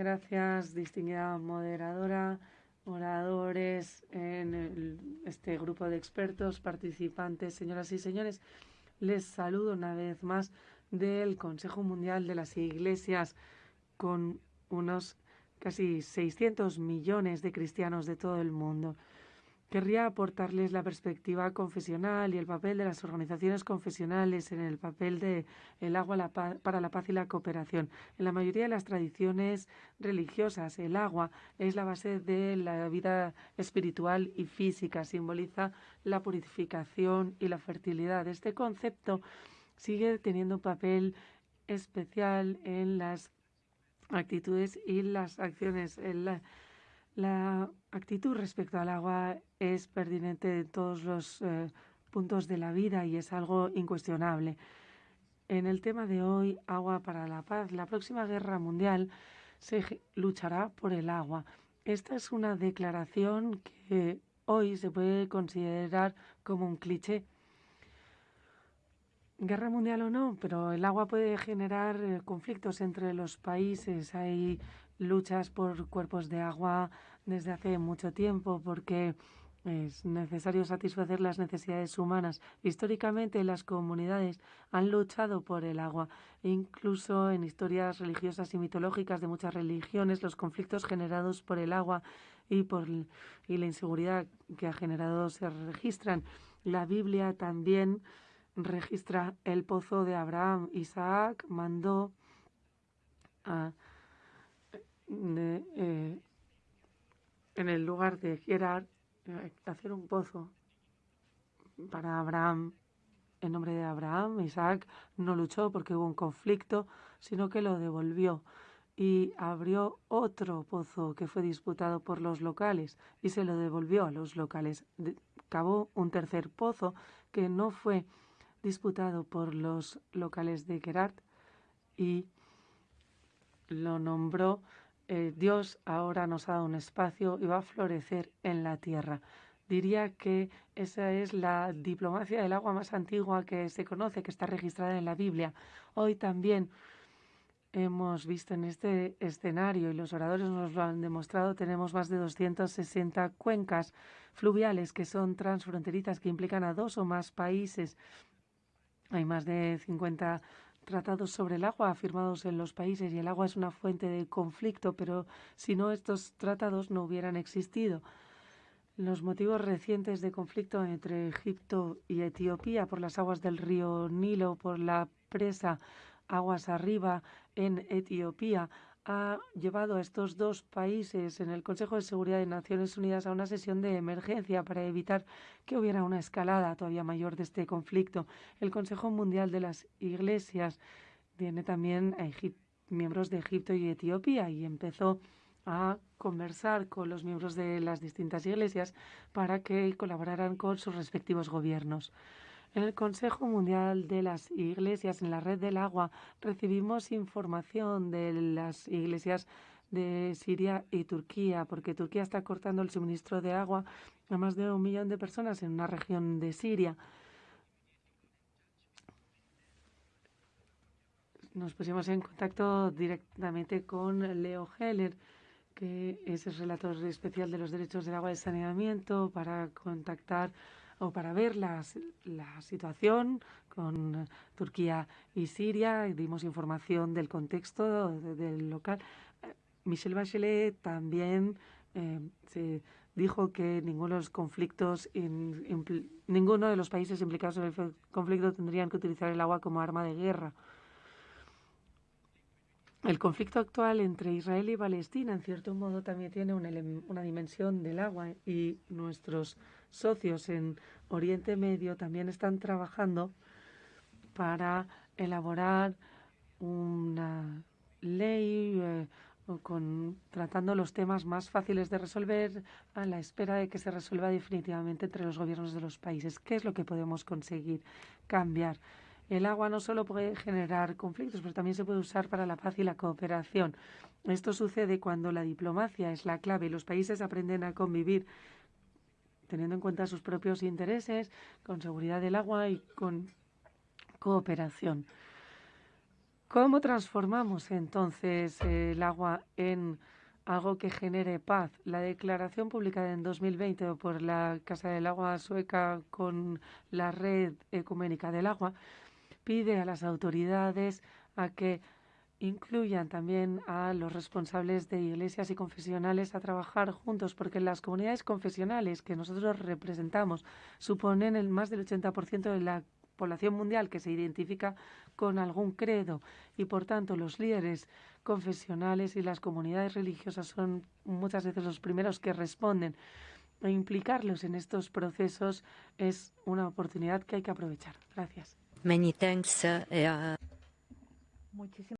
Gracias, distinguida moderadora, oradores en este grupo de expertos, participantes, señoras y señores. Les saludo una vez más del Consejo Mundial de las Iglesias con unos casi 600 millones de cristianos de todo el mundo. Querría aportarles la perspectiva confesional y el papel de las organizaciones confesionales en el papel de el agua para la paz y la cooperación. En la mayoría de las tradiciones religiosas, el agua es la base de la vida espiritual y física, simboliza la purificación y la fertilidad. Este concepto sigue teniendo un papel especial en las actitudes y las acciones. La actitud respecto al agua es pertinente en todos los eh, puntos de la vida y es algo incuestionable. En el tema de hoy, agua para la paz, la próxima guerra mundial se luchará por el agua. Esta es una declaración que hoy se puede considerar como un cliché. Guerra mundial o no, pero el agua puede generar eh, conflictos entre los países. Hay luchas por cuerpos de agua desde hace mucho tiempo porque es necesario satisfacer las necesidades humanas. Históricamente las comunidades han luchado por el agua. Incluso en historias religiosas y mitológicas de muchas religiones, los conflictos generados por el agua y por y la inseguridad que ha generado se registran. La Biblia también registra el pozo de Abraham. Isaac mandó a eh, en el lugar de Gerar eh, hacer un pozo para Abraham en nombre de Abraham. Isaac no luchó porque hubo un conflicto, sino que lo devolvió y abrió otro pozo que fue disputado por los locales y se lo devolvió a los locales. Cavó un tercer pozo que no fue disputado por los locales de Gerard y lo nombró eh, Dios ahora nos ha dado un espacio y va a florecer en la tierra. Diría que esa es la diplomacia del agua más antigua que se conoce, que está registrada en la Biblia. Hoy también hemos visto en este escenario, y los oradores nos lo han demostrado, tenemos más de 260 cuencas fluviales que son transfronterizas, que implican a dos o más países. Hay más de 50 tratados sobre el agua firmados en los países y el agua es una fuente de conflicto, pero si no estos tratados no hubieran existido. Los motivos recientes de conflicto entre Egipto y Etiopía por las aguas del río Nilo, por la presa aguas arriba en Etiopía, ha llevado a estos dos países en el Consejo de Seguridad de Naciones Unidas a una sesión de emergencia para evitar que hubiera una escalada todavía mayor de este conflicto. El Consejo Mundial de las Iglesias tiene también a miembros de Egipto y Etiopía y empezó a conversar con los miembros de las distintas iglesias para que colaboraran con sus respectivos gobiernos. En el Consejo Mundial de las Iglesias, en la Red del Agua, recibimos información de las iglesias de Siria y Turquía, porque Turquía está cortando el suministro de agua a más de un millón de personas en una región de Siria. Nos pusimos en contacto directamente con Leo Heller, que es el relator especial de los derechos del agua y saneamiento, para contactar o para ver la, la situación con Turquía y Siria. Dimos información del contexto del local. Michel Bachelet también eh, se dijo que ninguno de los conflictos, ninguno de los países implicados en el conflicto tendrían que utilizar el agua como arma de guerra. El conflicto actual entre Israel y Palestina, en cierto modo, también tiene una, una, dimensión del agua y nuestros socios en Oriente Medio también están trabajando para elaborar una ley eh, con, tratando los temas más fáciles de resolver a la espera de que se resuelva definitivamente entre los gobiernos de los países. ¿Qué es lo que podemos conseguir cambiar? El agua no solo puede generar conflictos, pero también se puede usar para la paz y la cooperación. Esto sucede cuando la diplomacia es la clave y los países aprenden a convivir teniendo en cuenta sus propios intereses, con seguridad del agua y con cooperación. ¿Cómo transformamos entonces el agua en algo que genere paz. La declaración publicada en 2020 por la Casa del Agua sueca con la Red Ecuménica del Agua pide a las autoridades a que incluyan también a los responsables de iglesias y confesionales a trabajar juntos, porque las comunidades confesionales que nosotros representamos suponen el más del 80% de la población mundial que se identifica con algún credo y por tanto los líderes confesionales y las comunidades religiosas son muchas veces los primeros que responden. E implicarlos en estos procesos es una oportunidad que hay que aprovechar. Gracias. Many thanks.